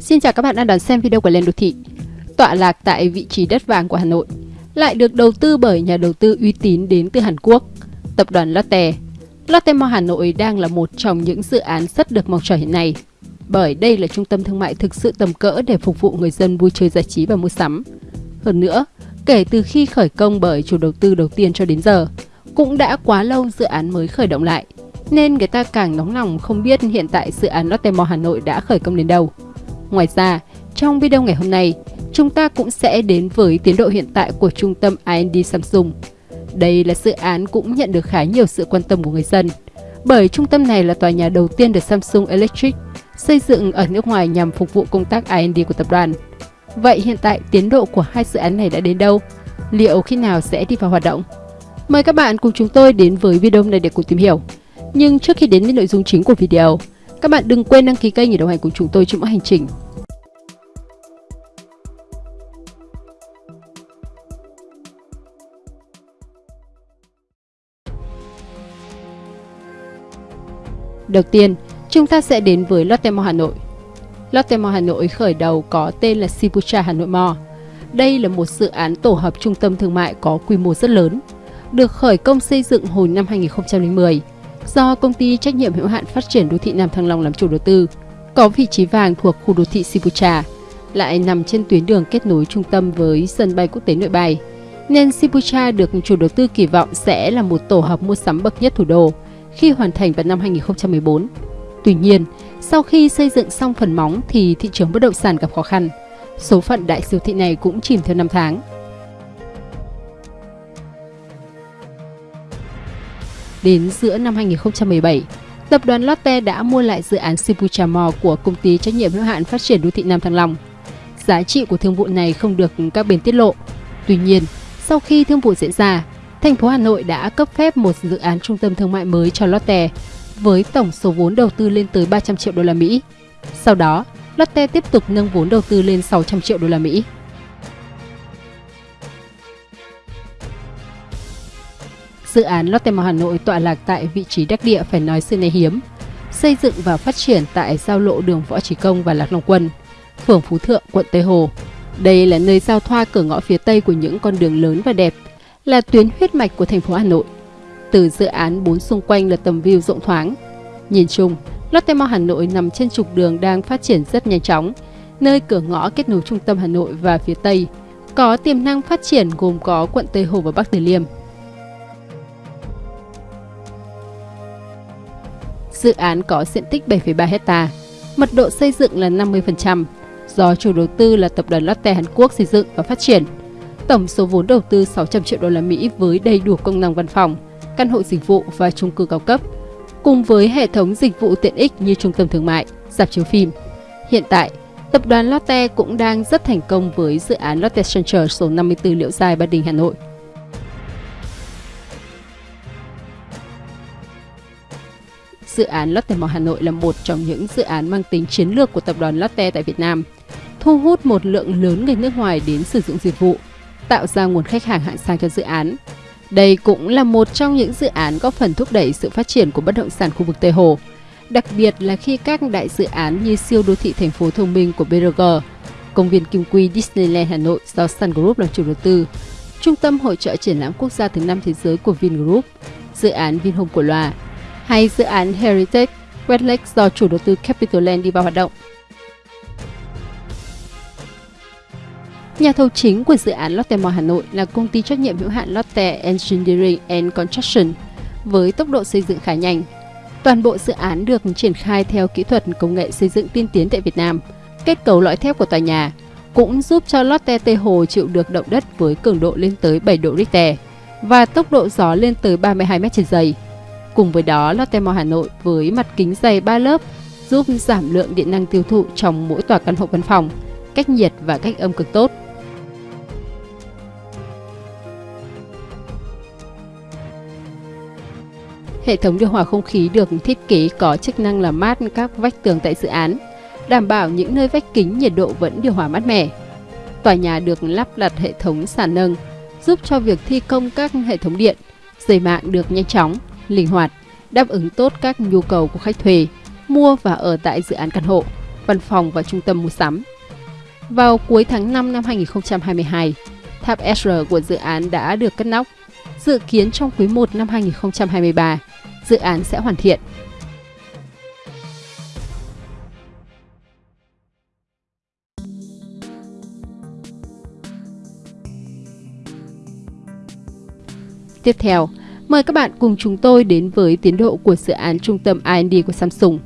Xin chào các bạn đang đón xem video của Lên Đô Thị. Tọa lạc tại vị trí đất vàng của Hà Nội, lại được đầu tư bởi nhà đầu tư uy tín đến từ Hàn Quốc, tập đoàn Lotte. Lotte Mall Hà Nội đang là một trong những dự án rất được mong chờ hiện nay, bởi đây là trung tâm thương mại thực sự tầm cỡ để phục vụ người dân vui chơi giải trí và mua sắm. Hơn nữa, kể từ khi khởi công bởi chủ đầu tư đầu tiên cho đến giờ, cũng đã quá lâu dự án mới khởi động lại, nên người ta càng nóng lòng không biết hiện tại dự án Lotte Mall Hà Nội đã khởi công đến đâu. Ngoài ra, trong video ngày hôm nay, chúng ta cũng sẽ đến với tiến độ hiện tại của trung tâm R&D Samsung. Đây là dự án cũng nhận được khá nhiều sự quan tâm của người dân, bởi trung tâm này là tòa nhà đầu tiên được Samsung Electric xây dựng ở nước ngoài nhằm phục vụ công tác R&D của tập đoàn. Vậy hiện tại tiến độ của hai dự án này đã đến đâu? Liệu khi nào sẽ đi vào hoạt động? Mời các bạn cùng chúng tôi đến với video này để cùng tìm hiểu. Nhưng trước khi đến với nội dung chính của video, các bạn đừng quên đăng ký kênh để đồng hành cùng chúng tôi trong mỗi hành trình. Đầu tiên, chúng ta sẽ đến với Lotte Mall Hà Nội. Lotte Mall Hà Nội khởi đầu có tên là Sibucha Hà Nội Mall. Đây là một dự án tổ hợp trung tâm thương mại có quy mô rất lớn, được khởi công xây dựng hồi năm 2010 do công ty trách nhiệm hữu hạn phát triển đô thị Nam Thăng Long làm chủ đầu tư, có vị trí vàng thuộc khu đô thị Sibucha, lại nằm trên tuyến đường kết nối trung tâm với sân bay quốc tế Nội Bài. Nên Sibucha được chủ đầu tư kỳ vọng sẽ là một tổ hợp mua sắm bậc nhất thủ đô khi hoàn thành vào năm 2014. Tuy nhiên, sau khi xây dựng xong phần móng thì thị trường bất động sản gặp khó khăn. Số phận đại siêu thị này cũng chìm theo năm tháng. Đến giữa năm 2017, tập đoàn Lotte đã mua lại dự án Sibucha Mall của công ty trách nhiệm hữu hạn phát triển đô thị Nam Thăng Long. Giá trị của thương vụ này không được các bên tiết lộ. Tuy nhiên, sau khi thương vụ diễn ra, thành phố Hà Nội đã cấp phép một dự án trung tâm thương mại mới cho Lotte với tổng số vốn đầu tư lên tới 300 triệu đô la Mỹ. Sau đó, Lotte tiếp tục nâng vốn đầu tư lên 600 triệu đô la Mỹ. Dự án Lotte Mall Hà Nội tọa lạc tại vị trí đắc địa phải nói xưa nay hiếm, xây dựng và phát triển tại giao lộ đường Võ Trí Công và Lạc Long Quân, phường Phú Thượng, quận Tây Hồ. Đây là nơi giao thoa cửa ngõ phía Tây của những con đường lớn và đẹp, là tuyến huyết mạch của thành phố Hà Nội. Từ dự án bốn xung quanh là tầm view rộng thoáng. Nhìn chung, Lotte Mall Hà Nội nằm trên trục đường đang phát triển rất nhanh chóng, nơi cửa ngõ kết nối trung tâm Hà Nội và phía Tây, có tiềm năng phát triển gồm có quận Tây Hồ và Bắc Từ Liêm. Dự án có diện tích 7,3 hecta, mật độ xây dựng là 50%, do chủ đầu tư là tập đoàn Lotte Hàn Quốc xây dựng và phát triển. Tổng số vốn đầu tư 600 triệu đô la Mỹ với đầy đủ công năng văn phòng, căn hộ dịch vụ và chung cư cao cấp, cùng với hệ thống dịch vụ tiện ích như trung tâm thương mại, dạp chiếu phim. Hiện tại, tập đoàn Lotte cũng đang rất thành công với dự án Lotte Center số 54 Liễu Giai Ba Đình Hà Nội. Dự án Lotte Mall Hà Nội là một trong những dự án mang tính chiến lược của tập đoàn Lotte tại Việt Nam, thu hút một lượng lớn người nước ngoài đến sử dụng dịch vụ, tạo ra nguồn khách hàng hạng sang cho dự án. Đây cũng là một trong những dự án góp phần thúc đẩy sự phát triển của bất động sản khu vực Tây Hồ, đặc biệt là khi các đại dự án như siêu đô thị thành phố thông minh của BRG, công viên Kim Quy Disneyland Hà Nội do Sun Group làm chủ đầu tư, Trung tâm hội trợ triển lãm quốc gia thứ năm thế giới của Vingroup, dự án Vinhome của Loa, hay dự án Heritage Westlake do chủ đầu tư Capital Land đi vào hoạt động. Nhà thầu chính của dự án Lotte Mall Hà Nội là công ty trách nhiệm hữu hạn Lotte Engineering and Construction với tốc độ xây dựng khá nhanh. Toàn bộ dự án được triển khai theo kỹ thuật công nghệ xây dựng tiên tiến tại Việt Nam. Kết cấu lõi thép của tòa nhà, cũng giúp cho Lotte Tây Hồ chịu được động đất với cường độ lên tới 7 độ Richter và tốc độ gió lên tới 32 m trên giây. Cùng với đó, Lotte Mall Hà Nội với mặt kính dày 3 lớp giúp giảm lượng điện năng tiêu thụ trong mỗi tòa căn hộ văn phòng, cách nhiệt và cách âm cực tốt. Hệ thống điều hòa không khí được thiết kế có chức năng làm mát các vách tường tại dự án, đảm bảo những nơi vách kính nhiệt độ vẫn điều hòa mát mẻ. Tòa nhà được lắp đặt hệ thống sàn nâng, giúp cho việc thi công các hệ thống điện, dây mạng được nhanh chóng, linh hoạt, đáp ứng tốt các nhu cầu của khách thuê, mua và ở tại dự án căn hộ văn phòng và trung tâm mua sắm. Vào cuối tháng 5 năm 2022, tháp SR của dự án đã được cất nóc. Dự kiến trong quý 1 năm 2023, dự án sẽ hoàn thiện. Tiếp theo, mời các bạn cùng chúng tôi đến với tiến độ của dự án trung tâm R&D của Samsung.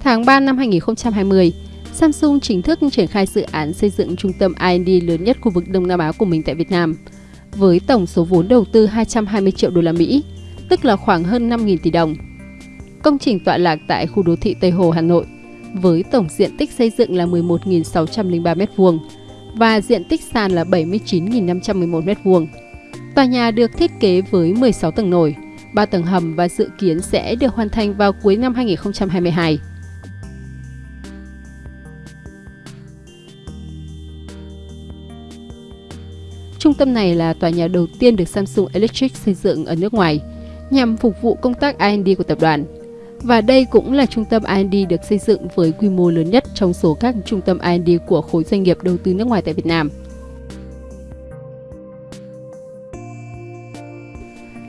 Tháng 3 năm 2020, Samsung chính thức triển khai dự án xây dựng trung tâm R&D lớn nhất khu vực Đông Nam Á của mình tại Việt Nam, với tổng số vốn đầu tư 220 triệu đô la Mỹ, tức là khoảng hơn 5.000 tỷ đồng. Công trình tọa lạc tại khu đô thị Tây Hồ, Hà Nội, với tổng diện tích xây dựng là 11.603 m2 và diện tích sàn là 79.511 m2. Tòa nhà được thiết kế với 16 tầng nổi, 3 tầng hầm và dự kiến sẽ được hoàn thành vào cuối năm 2022. Trung tâm này là tòa nhà đầu tiên được Samsung Electric xây dựng ở nước ngoài nhằm phục vụ công tác R&D của tập đoàn. Và đây cũng là trung tâm R&D được xây dựng với quy mô lớn nhất trong số các trung tâm R&D của khối doanh nghiệp đầu tư nước ngoài tại Việt Nam.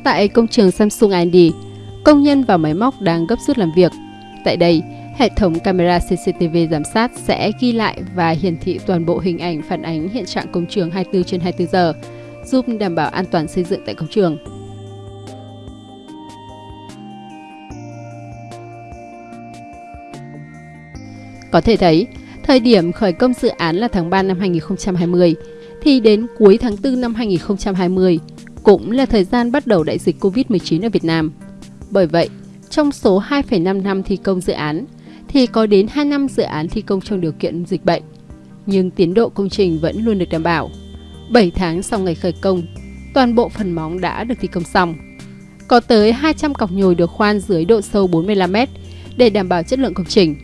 Tại công trường Samsung R&D, công nhân và máy móc đang gấp rút làm việc. Tại đây, hệ thống camera CCTV giám sát sẽ ghi lại và hiển thị toàn bộ hình ảnh phản ánh hiện trạng công trường 24 trên 24 giờ, giúp đảm bảo an toàn xây dựng tại công trường. Có thể thấy, thời điểm khởi công dự án là tháng 3 năm 2020, thì đến cuối tháng 4 năm 2020 cũng là thời gian bắt đầu đại dịch Covid-19 ở Việt Nam. Bởi vậy, trong số 2,5 năm thi công dự án, thì có đến 2 năm dự án thi công trong điều kiện dịch bệnh. Nhưng tiến độ công trình vẫn luôn được đảm bảo. 7 tháng sau ngày khởi công, toàn bộ phần móng đã được thi công xong. Có tới 200 cọc nhồi được khoan dưới độ sâu 45 m để đảm bảo chất lượng công trình.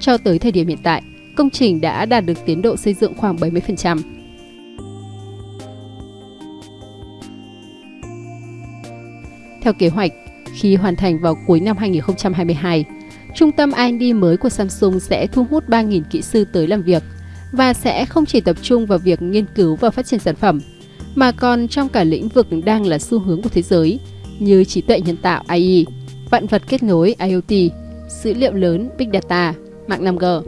Cho tới thời điểm hiện tại, công trình đã đạt được tiến độ xây dựng khoảng 70%. Theo kế hoạch, khi hoàn thành vào cuối năm 2022, trung tâm R&D mới của Samsung sẽ thu hút 3.000 kỹ sư tới làm việc và sẽ không chỉ tập trung vào việc nghiên cứu và phát triển sản phẩm, mà còn trong cả lĩnh vực đang là xu hướng của thế giới như trí tuệ nhân tạo AI, vạn vật kết nối IoT, dữ liệu lớn Big Data, mạng 5G.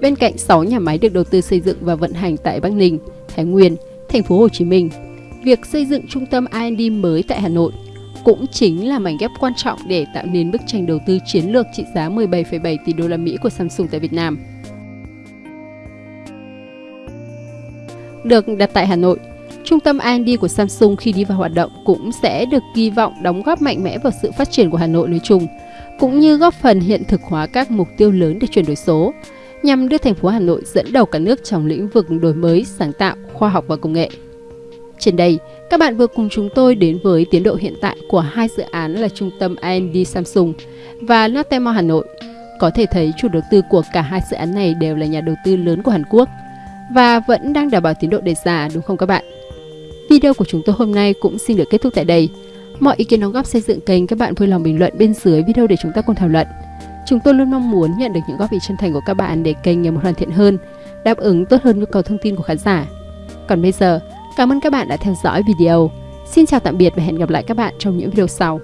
Bên cạnh 6 nhà máy được đầu tư xây dựng và vận hành tại Bắc Ninh, Thái Nguyên, thành phố Hồ Chí Minh, việc xây dựng trung tâm R&D mới tại Hà Nội cũng chính là mảnh ghép quan trọng để tạo nên bức tranh đầu tư chiến lược trị giá 17,7 tỷ đô la Mỹ của Samsung tại Việt Nam. Được đặt tại Hà Nội, trung tâm R&D của Samsung khi đi vào hoạt động cũng sẽ được kỳ vọng đóng góp mạnh mẽ vào sự phát triển của Hà Nội nói chung, cũng như góp phần hiện thực hóa các mục tiêu lớn để chuyển đổi số, nhằm đưa thành phố Hà Nội dẫn đầu cả nước trong lĩnh vực đổi mới, sáng tạo, khoa học và công nghệ. Trên đây, các bạn vừa cùng chúng tôi đến với tiến độ hiện tại của hai dự án là trung tâm R&D Samsung và Lotte Mall Hà Nội. Có thể thấy chủ đầu tư của cả hai dự án này đều là nhà đầu tư lớn của Hàn Quốc và vẫn đang đảm bảo tiến độ đề ra đúng không các bạn? Video của chúng tôi hôm nay cũng xin được kết thúc tại đây. Mọi ý kiến đóng góp xây dựng kênh các bạn vui lòng bình luận bên dưới video để chúng ta cùng thảo luận. Chúng tôi luôn mong muốn nhận được những góp ý chân thành của các bạn để kênh ngày một hoàn thiện hơn, đáp ứng tốt hơn nhu cầu thông tin của khán giả. Còn bây giờ, cảm ơn các bạn đã theo dõi video. Xin chào tạm biệt và hẹn gặp lại các bạn trong những video sau.